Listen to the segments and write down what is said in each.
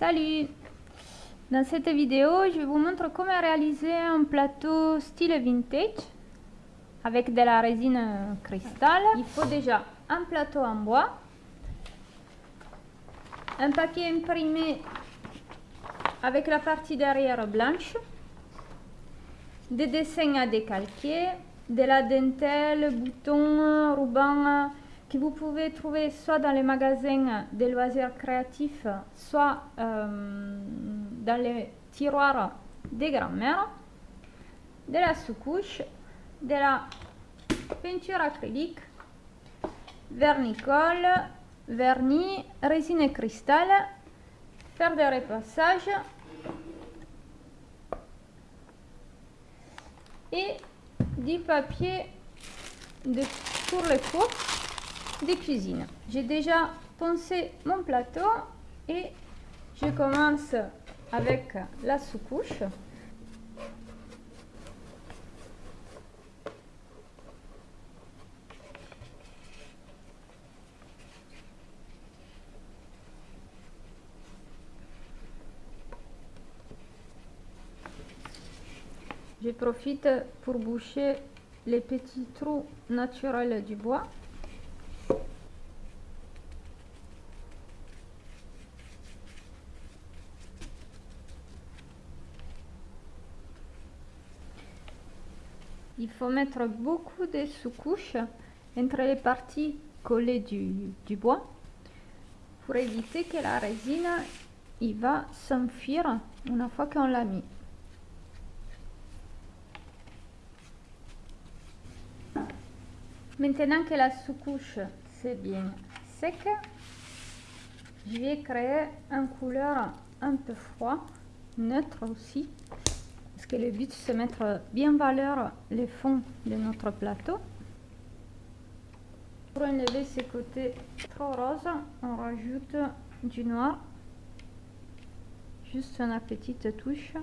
Salut Dans cette vidéo, je vous montre comment réaliser un plateau style vintage avec de la résine cristal. Il faut déjà un plateau en bois, un papier imprimé avec la partie derrière blanche, des dessins à décalquer, de la dentelle, boutons, rubans que vous pouvez trouver soit dans les magasins des loisirs créatifs, soit euh, dans les tiroirs des grands-mères, de la sous-couche, de la peinture acrylique, vernicole, vernis, résine et cristal, faire des repassages et du papier de, pour les fours des cuisines. J'ai déjà poncé mon plateau et je commence avec la sous-couche. Je profite pour boucher les petits trous naturels du bois. Il faut mettre beaucoup de sous-couches entre les parties collées du, bois pour éviter que la résine il va s'enfuir une fois qu'on l'a mis. Maintenant que la sous-couche c'est bien sec, je vais créer une couleur un peu froid, neutre aussi, que le but c'est mettre bien en valeur les fonds de notre plateau. Pour enlever ces côtés trop roses, on rajoute du noir, juste une petite touche.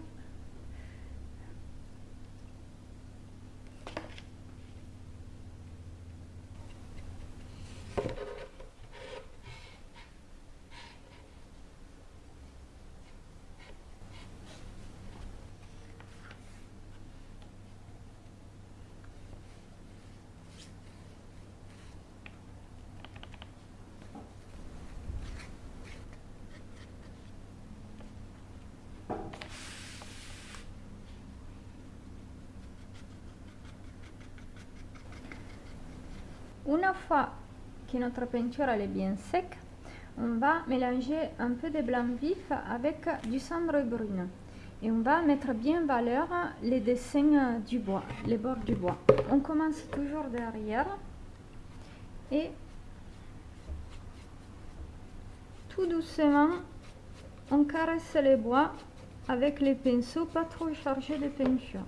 Une fois que notre peinture est bien sec, on va mélanger un peu de blanc vif avec du cendre brune. Et on va mettre bien en valeur les dessins du bois, les bords du bois. On commence toujours derrière et tout doucement, on caresse les bois avec les pinceaux pas trop chargés de peinture.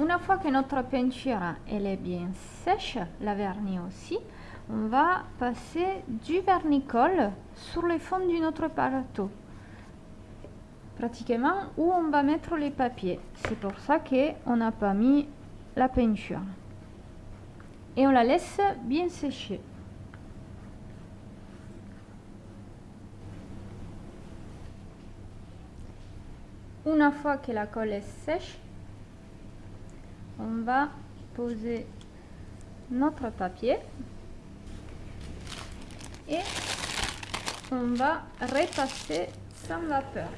Une fois que notre peinture est bien sèche, la vernis aussi, on va passer du vernicole sur le fond de notre plateau. Pratiquement où on va mettre les papiers. C'est pour ça qu'on n'a pas mis la peinture. Et on la laisse bien sécher. Une fois que la colle est sèche, on va poser notre papier et on va repasser sans vapeur.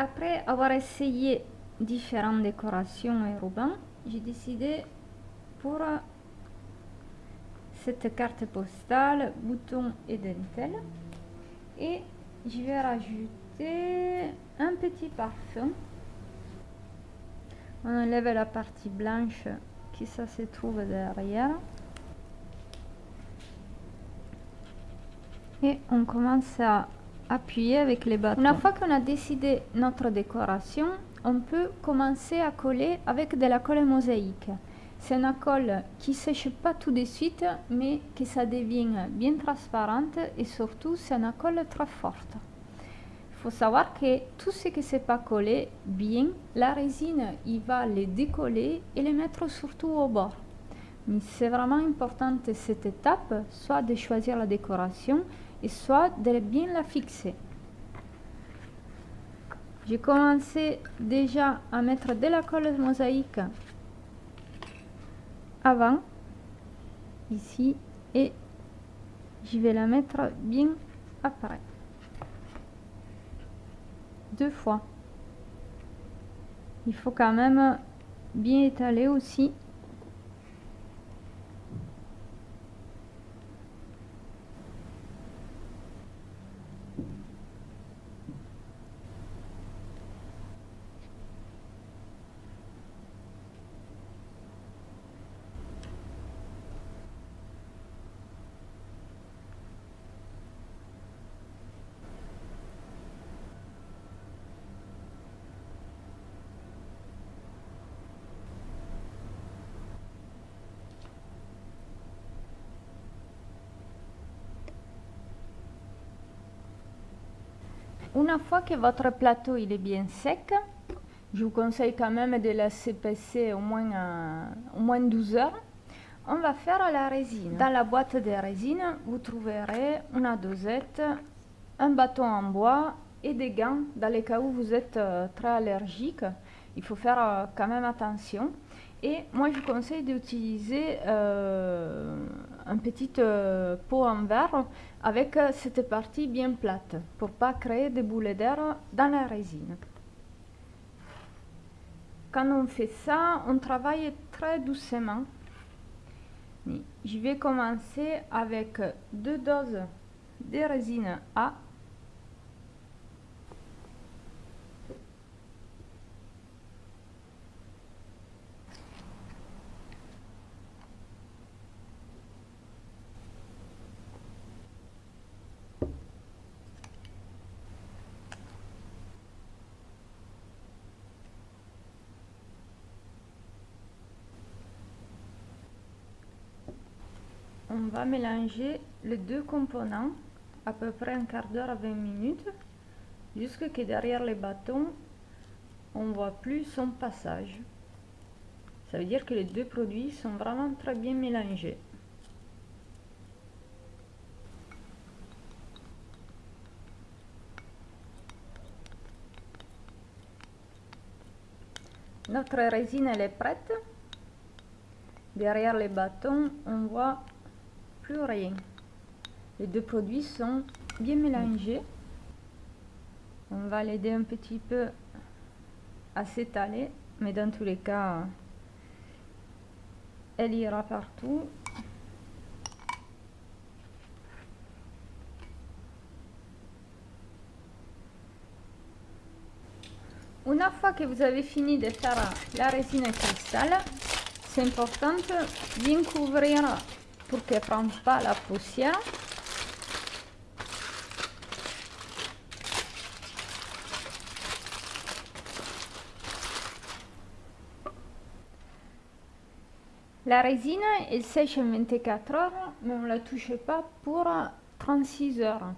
Après avoir essayé différentes décorations et rubans, j'ai décidé pour cette carte postale, bouton et dentelle. Et je vais rajouter un petit parfum. On enlève la partie blanche qui se trouve derrière. Et on commence à appuyer avec les bâtons. Une fois qu'on a décidé notre décoration, on peut commencer à coller avec de la colle mosaïque. C'est une colle qui sèche pas tout de suite, mais que ça devient bien transparente et surtout c'est une colle très forte. Il faut savoir que tout ce qui n'est pas collé bien, la résine, il va les décoller et les mettre surtout au bord. C'est vraiment important cette étape, soit de choisir la décoration soit de bien la fixer. J'ai commencé déjà à mettre de la colle mosaïque avant, ici, et je vais la mettre bien après. Deux fois. Il faut quand même bien étaler aussi Une fois que votre plateau il est bien sec, je vous conseille quand même de laisser passer au moins, euh, au moins 12 heures. On va faire la résine. Dans la boîte de résine, vous trouverez une dosette, un bâton en bois et des gants dans les cas où vous êtes euh, très allergique. Il faut faire euh, quand même attention. Et moi, je conseille d'utiliser un petit pot en verre avec euh, cette partie bien plate pour pas créer des boules d'air dans la résine. Quand on fait ça, on travaille très doucement. Je vais commencer avec deux doses de résine A on va mélanger les deux composants à peu près un quart d'heure à 20 minutes jusqu'à que derrière les bâtons on voit plus son passage. Ça veut dire que les deux produits sont vraiment très bien mélangés. Notre résine elle est prête. Derrière les bâtons on voit rien. Les deux produits sont bien mélangés. On va l'aider un petit peu à s'étaler, mais dans tous les cas, elle ira partout. Une fois que vous avez fini de faire la résine cristal, c'est important de bien couvrir pour qu'elle ne prenne pas la poussière. La résine, elle sèche en 24 heures, mais on ne la touche pas pour 36 heures.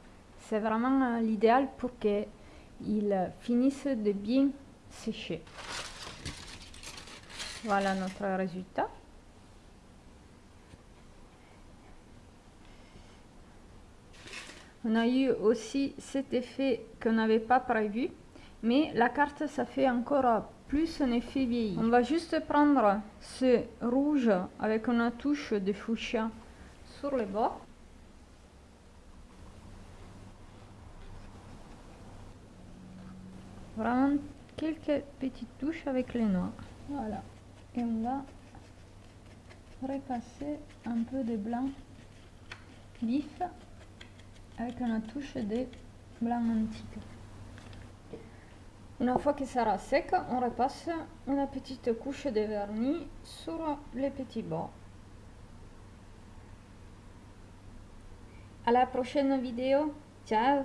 C'est vraiment l'idéal pour qu'il finisse de bien sécher. Voilà notre résultat. On a eu aussi cet effet qu'on n'avait pas prévu, mais la carte, ça fait encore plus un effet vieilli. On va juste prendre ce rouge avec une touche de fuchsia sur le bord. Vraiment quelques petites touches avec les noirs. Voilà. Et on va repasser un peu de blanc vif avec une touche de blanc antique. Une fois que sera sec, on repasse une petite couche de vernis sur les petits bords. À la prochaine vidéo. Ciao